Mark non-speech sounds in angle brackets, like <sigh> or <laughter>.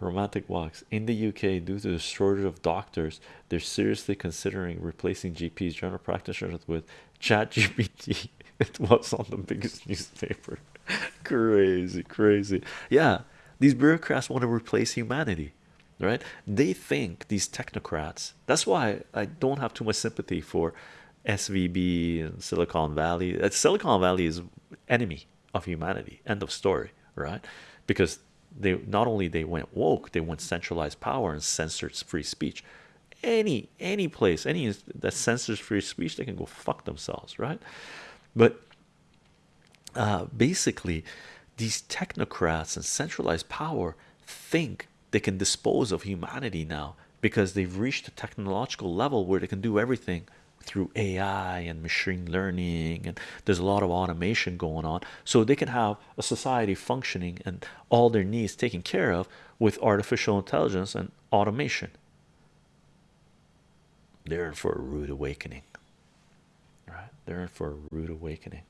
romantic walks in the UK due to the shortage of doctors. They're seriously considering replacing GPs, general practitioners, with Chat GPT. <laughs> It was on the biggest newspaper. <laughs> crazy, crazy. Yeah, these bureaucrats want to replace humanity, right? They think these technocrats. That's why I don't have too much sympathy for SVB and Silicon Valley. Silicon Valley is enemy of humanity. End of story, right? Because they not only they went woke, they went centralized power and censored free speech. Any any place, any that censors free speech, they can go fuck themselves, right? But uh, basically, these technocrats and centralized power think they can dispose of humanity now because they've reached a technological level where they can do everything through AI and machine learning, and there's a lot of automation going on, so they can have a society functioning and all their needs taken care of with artificial intelligence and automation. They're in for a rude awakening, right? They're in for a rude awakening.